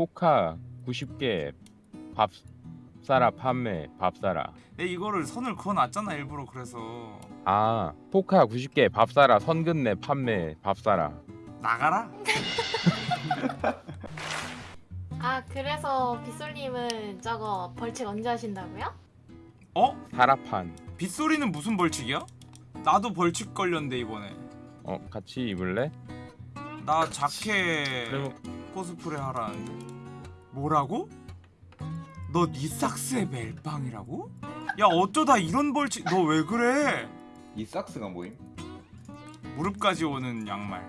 포카 90개 밥 사라 판매 밥 사라 내 이거를 선을 그어놨잖아 일부러 그래서 아 포카 90개 밥 사라 선 근내 판매 밥 사라 나가라. 아 그래서 빗솔님은 저거 벌칙 언제 하신다고요? 어? 사라판 빗소리는 무슨 벌칙이야? 나도 벌칙 걸렸는데 이번에. 어 같이 입을래? 나 자켓 그럼 코스프레 하라는데. 뭐라고? 너 knee socks에 멜빵이라고? 야 어쩌다 이런 벌칙 너 왜 그래? knee socks가 뭐임? 무릎까지 오는 양말.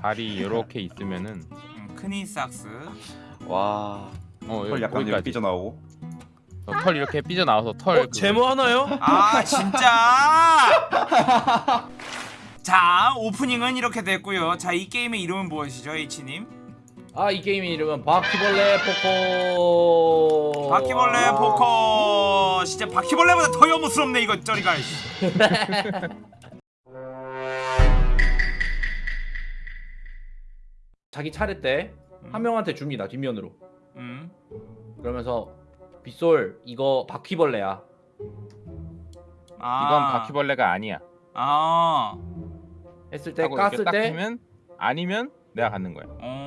다리 이렇게 있으면은 응, 크 knee socks. 와. 어털 여기 약간 이렇게 거기까지 삐져나오고. 어, 털 이렇게 삐져 나와서 털 어, 제모 하나요? 아 진짜. 자 오프닝은 이렇게 됐고요. 자 이 게임의 이름은 무엇이죠, H님? 아 이 게임의 이름은 바퀴벌레 포커 바퀴벌레 아. 포커 진짜 바퀴벌레보다 더 여무스럽네 이거 저리가 자기 차례 때한 명한테 줍니다 뒷면으로 음. 그러면서 빗솔 이거 바퀴벌레야 아. 이건 바퀴벌레가 아니야 아. 했을 때 깠을 딱때 아니면 내가 갖는 거야 어.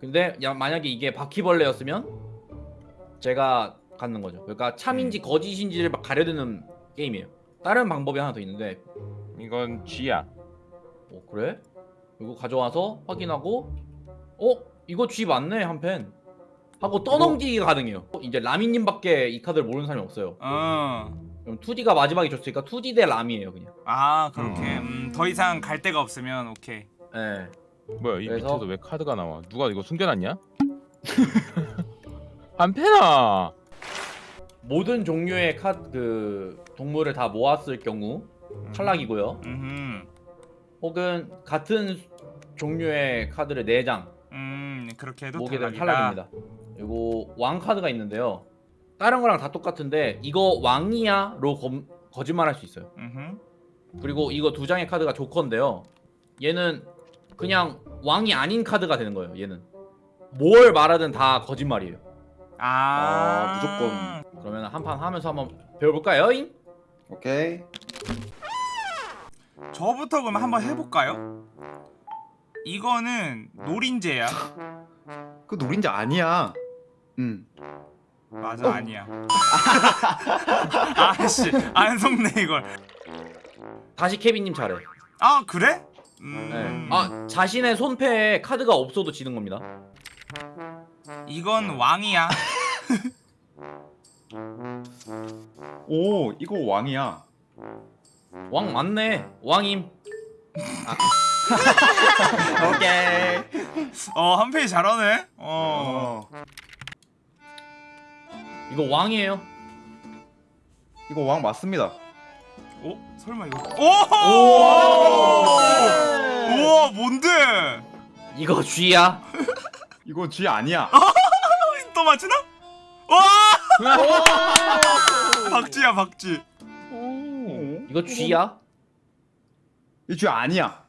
근데 야, 만약에 이게 바퀴벌레였으면 제가 갖는 거죠. 그러니까 참인지 거짓인지를 막 가려드는 게임이에요. 다른 방법이 하나 더 있는데. 이건 쥐야. 어 그래? 이거 가져와서 확인하고 어? 이거 G 맞네 한 펜. 하고 떠넘기기가 가능해요. 어, 이제 라미님밖에 이 카드를 모르는 사람이 없어요. 어. 그럼 2D가 마지막에 줬으니까 2D 대 람이에요 그냥. 아 그렇게. 음, 더 이상 갈 데가 없으면 오케이. 예. 뭐야 이 그래서- 밑에서 왜 카드가 나와 누가 이거 숨겨놨냐? 한패나 모든 종류의 카드 그 동물을 다 모았을 경우 탈락이고요 음. 혹은 같은 종류의 카드를 4장 음 그렇게 해도 모게 되면 탈락이다. 탈락입니다 그리고 왕 카드가 있는데요 다른 거랑 다 똑같은데 이거 왕이야? 로 검- 거짓말할 수 있어요 음흠. 그리고 이거 두 장의 카드가 조커인데요. 얘는 그냥 왕이 아닌 카드가 되는 거예요. 얘는 뭘 말하든 다 거짓말이에요. 아, 아, 무조건. 그러면 한 판 하면서 한번 배워볼까요? 잉? 오케이. 저부터 그럼 한번 해볼까요? 이거는 노린재야. 그 노린자 아니야. 응. 맞아 아니야. 아씨 안 속네 이걸. 다시 케빈님 차례. 아 그래? 네. 음. 아 자신의 손패에 카드가 없어도 지는 겁니다. 이건 왕이야. 오, 이거 왕이야. 왕 맞네. 왕임. 오케이. 어 한페이 잘하네. 어. 어. 이거 왕이에요. 이거 왕 맞습니다. 어? 설마 이거? 오! 우와 뭔데? 이거 쥐야. 이거 쥐 아니야. 또 맞추나? 와! 박쥐야 박쥐. 오. 이거 쥐야. 이쥐 아니야.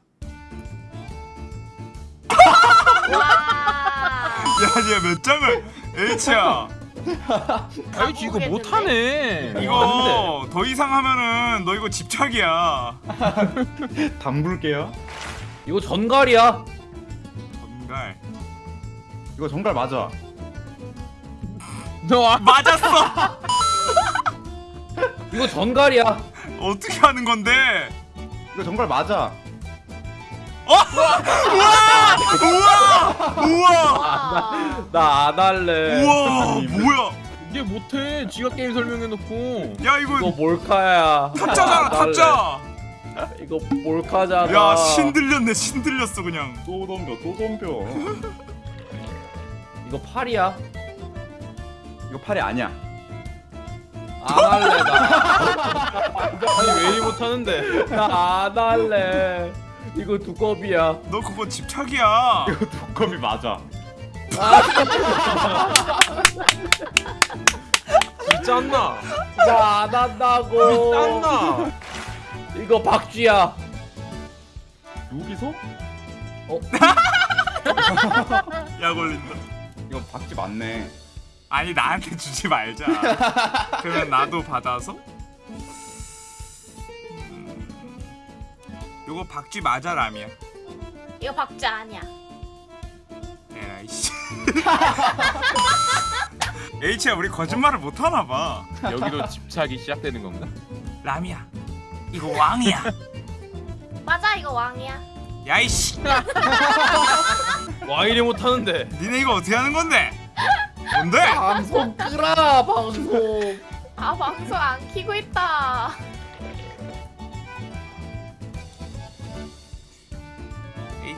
야, 얘 몇 장을 H야. 아이 쥐 이거 못하네 이거 더 이상 하면은 너 이거 집착이야. 담글게요. 이거 전갈이야. 전갈. 이거 정갈 맞아. 너 아, 맞았어. 이거 전갈이야. 어떻게 하는 건데? 이거 정갈 맞아. 우와! 우와! 와. 나 안 할래. 우와! 뭐야? 이게 못해 쥐가 게임 설명해놓고 야 이거 이거 몰카야. 탑자잖아. 탑자. 이거 몰카잖아. 야 신들렸네 신들렸어 그냥. 또 덤벼, 또 덤벼. 이거 팔이야. 이거 팔이 아니야. 안 할래 나. 아니 왜일 못하는데 나 안 할래. 이거 두꺼비야. 너 그거 집착이야. 이거 두꺼비 맞아. 짠나 나안 한다고. 짠나 이거 박쥐야. 여기서? 약 올린다. 이거 박쥐 맞네. 아니 나한테 주지 말자. 그러면 나도 받아서. 요거 박쥐 맞아 라미야. 이거 박자 아니야. 에라이 씨. H야 우리 거짓말을 못 하나 봐. 여기도 집착이 시작되는 건가? 라미야. 이거 왕이야. 맞아 이거 왕이야. 야이씨. 와 이래 못하는데 니네 이거 어떻게 하는 건데? 뭔데? 방송 끄라 방송. 아 방송 안 키고 있다.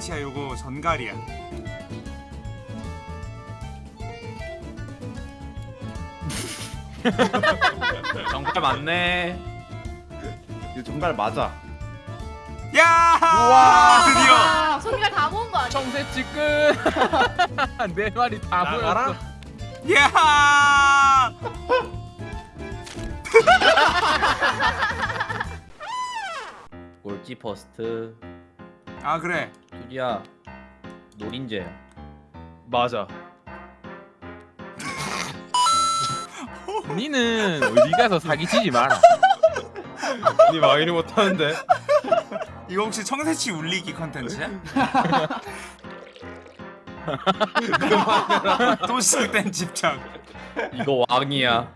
H야 요거 전갈이야. 정말 맞네. 이거 정갈 맞아. 야! 우와. 드디어. 아, 손님을 다 모은 거 아니야? 청새치 끝! 내 말이 다 나가라. 보였어 야! 골지 퍼스트. 아 그래. 투디야 노린재야. 맞아 니는 어디 가서 사기치지 마라 니와 이래 못하는데 이거 혹시 청새치 울리기 컨텐츠야? 또 시작된 집착. 이거 왕이야.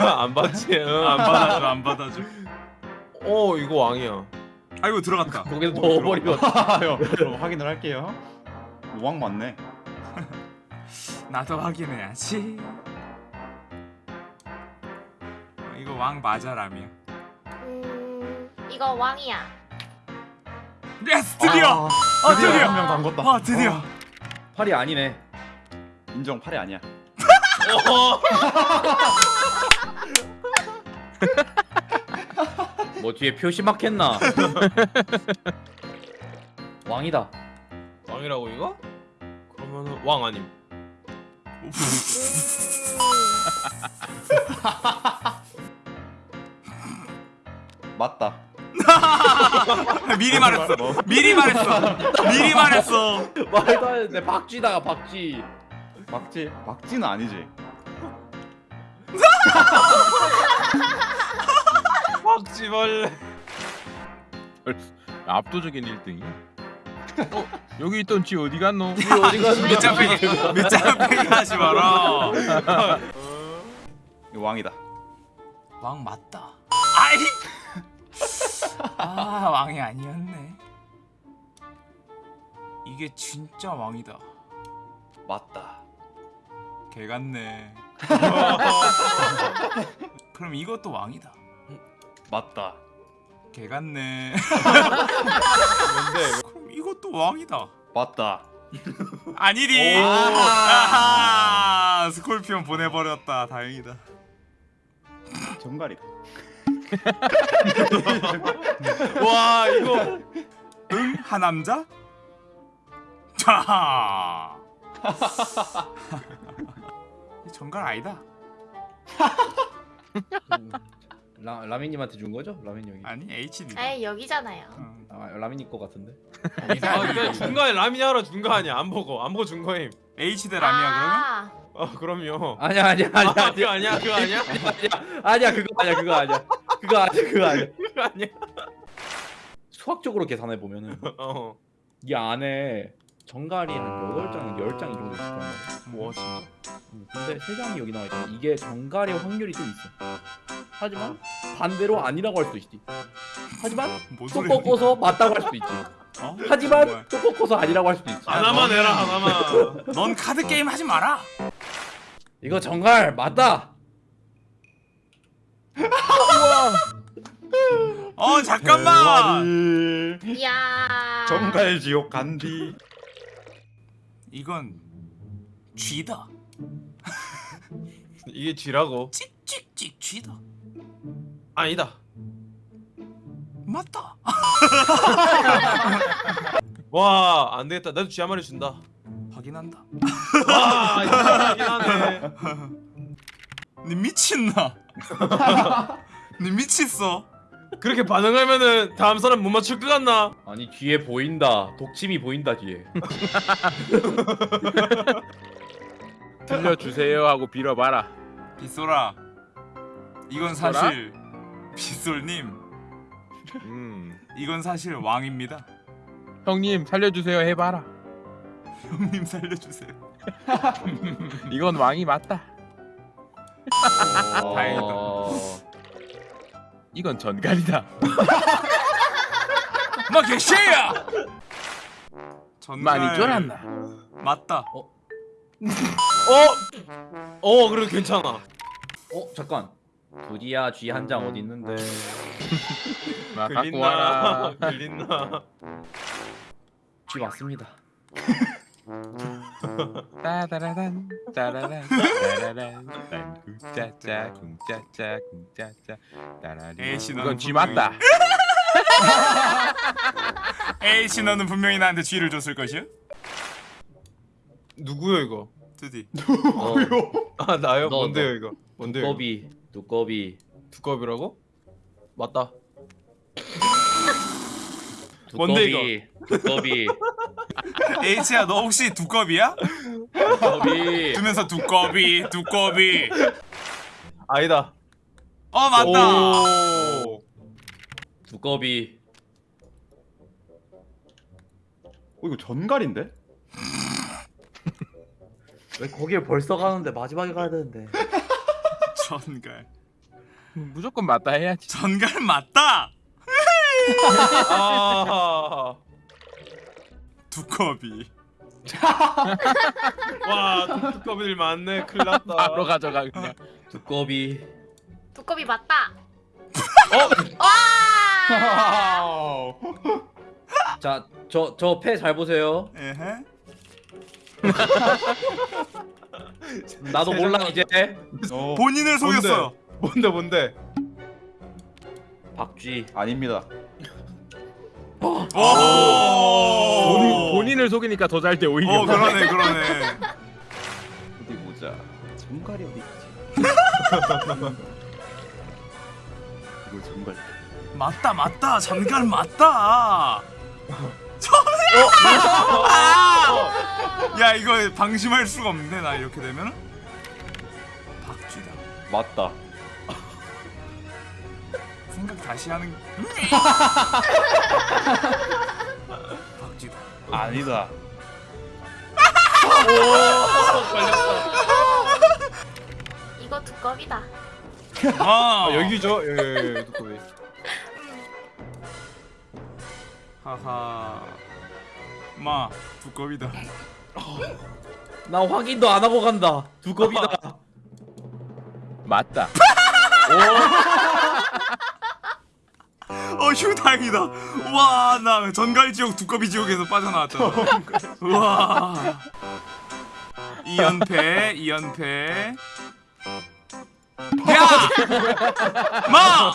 안 받지 응, 안 받아줘, 안 받아줘. 어 이거 왕이야 아이고 들어갔다. 거기서 넣어버리면 아요. 그럼 확인을 할게요. 왕 맞네. 나도 확인해야지. 어, 이거 왕 맞아 라미야. 음 이거 왕이야. yes 드디어. 아 드디어 드디어. 한명 담궜다. 아 드디어. 어, 팔이 아니네. 인정 팔이 아니야. 뭐 뒤에 표시 막혔나? 왕이다. 왕이라고 이거? 그러면은 왕 아님 맞다. 미리 말했어. 미리 말했어. 미리 말했어. 말도 안 되는데 박쥐다가 박쥐. 박쥐 박쥐는 아니지. 박쥐벌레 압도적인 1등이 어? 여기 있던 쥐 어디 갔노? 어디 갔어? 밑장 빼기. 밑장 빼기 하지 마라. 이거 왕이다. 왕 맞다. 아이. 아 왕이 아니었네. 이게 진짜 왕이다. 맞다. 개 같네. 그럼 이것도 왕이다. 맞다. 개 같네. 뭔데 그럼 이것도 왕이다. 맞다. 아하. 스콜피온 보내버렸다. 다행이다. 정갈이다. 와 이거 응? 하남자? 자. 정갈 아니다. 음, 라 라미님한테 준 거죠? 형이. 아니 HD. 에이 여기잖아요. 응. 아 라민님 거 같은데. 아 근데 중간에 라미니 하러 준 거 아니야 안 보고 안 보고 준 거임 HD 라미야 그러면? 아, 아 그럼요 아니야 아니야 아니야 아 그거 아니야 그거 아니야 아니야 그거 아니야 그거 아니야 그거 아니야 그거 아니야. 그거 아니야 수학적으로 계산해 보면은 어 이 안에 정갈이 한 8장, 10장 이 정도 있을 거란 말이야. 뭐 진짜 음, 근데 3장이 여기 나와 있잖아. 이게 정갈의 확률이 좀 있어. 하지만 반대로 아니라고 할 수도 있지. 하지만 뭔 또? 꺾어서 맞다고 할 수도 있지. 어? 하지만? 또 꺾어서 아니라고 할 수도 있지. 하나만 해라 하나만 넌 카드 게임 하지 마라. 이거 정갈 맞다. 어 잠깐만. 이야. 정갈 지옥 간디. 이건 쥐다. 이게 쥐라고 찍찍찍 쥐다. 아니다 맞다. 와 안 되겠다 나도 쥐 한 마리 준다 확인한다. 와 이거 하긴 하네 니 미친나? 니 미쳤어? 그렇게 반응하면은 다음 사람 못 맞출 것 같나? 아니 뒤에 보인다. 독침이 보인다 뒤에. 들려주세요 하고 빌어봐라. 빗소라. 이건 빗소라? 사실 빗솔님. 음. 이건 사실 왕입니다. 형님 살려주세요 해봐라. 형님 살려주세요. 이건 왕이 맞다. 다행이다. 어... 이건 전갈이다. 마 개쉐야. 전갈 많이 쫄았나? 맞다. 어? 어 그래 괜찮아. 어 잠깐. 두디야 쥐 한 장 어디 있는데? 마 갖고 와라. 걸린나? 쥐 왔습니다. 따다라단 따라란 따라란 딴 쿵짜짜 쿵짜짜 쿵짜짜 따라리. 에이씨, 너는 이건 쥐 분명히- 맞다. 에이씨 너는 분명히 나한테 쥐를 줬을 것이야. 누구요 이거? 드디. 어, 아 나요? 너, 뭔데요 너. 이거? 뭔데요? 이거? 두꺼비. 두꺼비. 두꺼비라고? 맞다. 뭔데, 두꺼비. 에이씨야 너 혹시 두꺼비야? 두꺼비. 두면서 두꺼비 두꺼비. 아니다. 어 맞다. 오. 두꺼비. 어 이거 전갈인데? 왜 거기에 벌써 가는데 마지막에 가야 되는데. 전갈. 무조건 맞다 해야지. 전갈 맞다. 아. 두꺼비. 와 두꺼비들 많네. 큰일 났다. 바로 가져가 그냥. 두꺼비. 두꺼비 맞다. 어? 와! 자, 저 저 패 잘 보세요. 에헤. 나도 몰라 이제. 어 본인을 속였어요. 뭔데 뭔데? 박쥐. 아닙니다. 오. 본인, 본인 을 속이니까 더잘돼 오히려. 어 그러네 그러네. 어디 보자. 전갈이 어디 있지? 이거 전갈. 맞다 맞다 전갈 맞다. 어? 아! 야 이거 방심할 수가 없는데 나 이렇게 되면 박쥐다. 맞다. 생각 다시 하는. 박쥐다. 아니다. 이거 두꺼비다. 아, 아 여기죠? 예, 예, 예 두꺼비. 하하. 마 두꺼비다. 나 확인도 안 하고 간다. 두꺼비다. 맞다. 어 휴 다행이다. 와 나 전갈 지옥 두꺼비 지옥에서 빠져나왔잖아. 와. 2연패 2연패. 야! 마!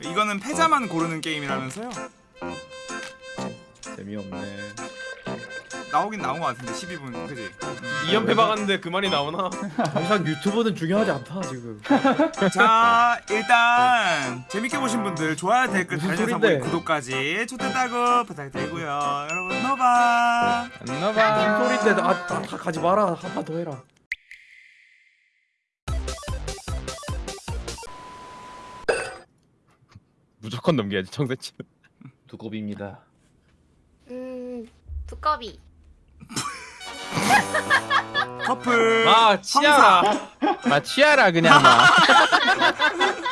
이거는 패자만 고르는 게임이라면서요? 재미없네. 나오긴 나온 것 같은데 12분 그지? 2연패 막았는데 그 말이 나오나? 더 이상 유튜브는 중요하지 않다 지금. 자 일단 재밌게 보신 분들 좋아요 댓글 달려서? 구독까지 좋댔다고 부탁드리고요 여러분 노바 안나봐. 소리인데 아, 다, 다 가지 마라. 한 판 더 해라. 무조건 넘겨야지 청새치. 두꺼비입니다. 음, 두꺼비. 커플 아 치아라. 마 치아라 그냥 마.